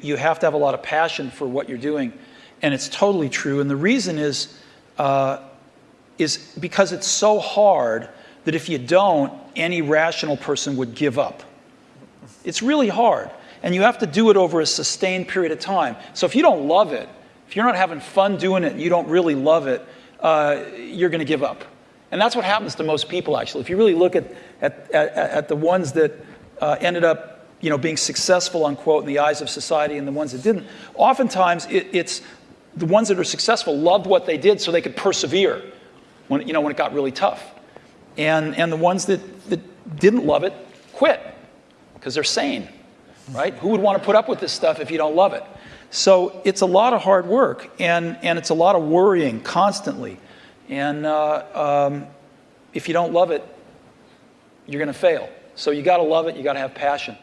You have to have a lot of passion for what you're doing, and it's totally true. And the reason is, uh, is because it's so hard that if you don't, any rational person would give up. It's really hard, and you have to do it over a sustained period of time. So if you don't love it, if you're not having fun doing it, and you don't really love it, uh, you're going to give up. And that's what happens to most people, actually. If you really look at, at, at, at the ones that uh, ended up you know, being successful, unquote, in the eyes of society and the ones that didn't, oftentimes it, it's the ones that are successful loved what they did so they could persevere when, you know, when it got really tough. And, and the ones that, that didn't love it quit because they're sane, right? Who would want to put up with this stuff if you don't love it? So it's a lot of hard work and, and it's a lot of worrying constantly. And uh, um, if you don't love it, you're going to fail. So you got to love it, you got to have passion.